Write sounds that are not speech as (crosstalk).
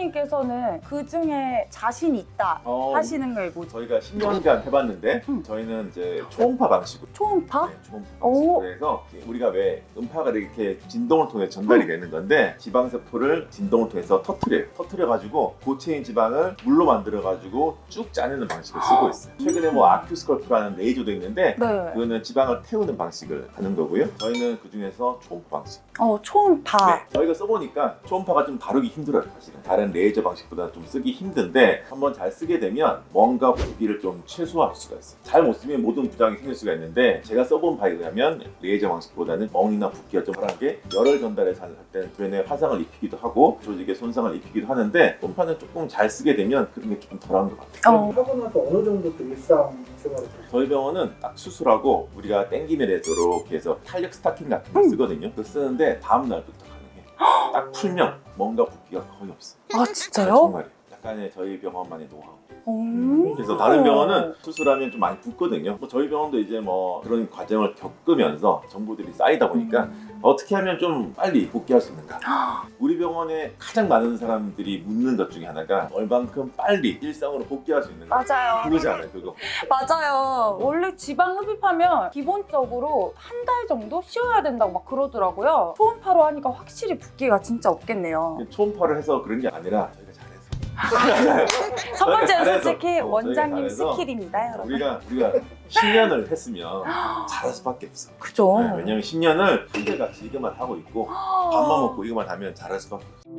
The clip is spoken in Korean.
원장님께서는 그 중에 자신 있다 어, 하시는 게 뭐죠? 저희가 10년간 해봤는데 음. 저희는 이제 초음파 방식으로 초음파? 네, 초음파 오. 방식으로 해서 우리가 왜 음파가 이렇게 진동을 통해 전달이 되는 건데 지방세포를 진동을 통해서 터트려요. 터트려가지고 고체인 지방을 물로 만들어가지고 쭉 짜내는 방식을 쓰고 있어요. 최근에 뭐 AccuSculpt라는 레이저도 있는데 네. 그거는 지방을 태우는 방식을 하는 거고요. 저희는 그 중에서 초음파 방식. 어, 초음파. 네, 저희가 써보니까 초음파가 좀 다루기 힘들어요 사실 은 다른 레이저 방식보다 좀 쓰기 힘든데 한번 잘 쓰게 되면 뭔가 부기를 좀 최소화할 수가 있어요 잘 못 쓰면 모든 부작용이 생길 수가 있는데 제가 써본 바에 의하면 레이저 방식보다는 멍이나 붓기가 좀 덜하게 열을 전달해서 할 때는 주변에 화상을 입히기도 하고 조직에 손상을 입히기도 하는데 초음파는 조금 잘 쓰게 되면 그런 게 조금 덜한 것 같아요 어. 하고 나서 어느 정도 또 일상 생활을 좀 저희 병원은 딱 수술하고 우리가 땡기면 되도록 해서 탄력 스타킹 같은 거 음. 쓰거든요 그거 쓰는데 다음 날부터 가능해 딱 풀면 뭔가 붓기가 거의 없어 아, 진짜요? 정말이에요. 약간의 저희 병원만의 노하우. 음. 그래서 다른 병원은 수술하면 좀 많이 붓거든요. 뭐 저희 병원도 이제 뭐 그런 과정을 겪으면서 정보들이 쌓이다 보니까 음. 어떻게 하면 좀 빨리 복귀할 수 있는가. (gasps) 우리 병원에 가장 많은 사람들이 묻는 것 중에 하나가 얼만큼 빨리 일상으로 복귀할 수 있는가. 맞아요. 그러지 않아요, 그거. 맞아요. 원래 지방 흡입하면 기본적으로 한 달 정도 쉬어야 된다고 막 그러더라고요. 초음파로 하니까 확실히 붓기가 진짜 없겠네요. 초음파를 해서 그런 게 아니라. (laughs) 첫 번째는. 솔직히 원장님 스킬입니다, 여러분. 우리가 우리가 10년을 했으면 잘할 수밖에 없어. 그죠? 네, 왜냐면 10년을 한결같이 이것만 하고 있고 밥만 먹고 이것만 하면 잘할 수밖에 없어.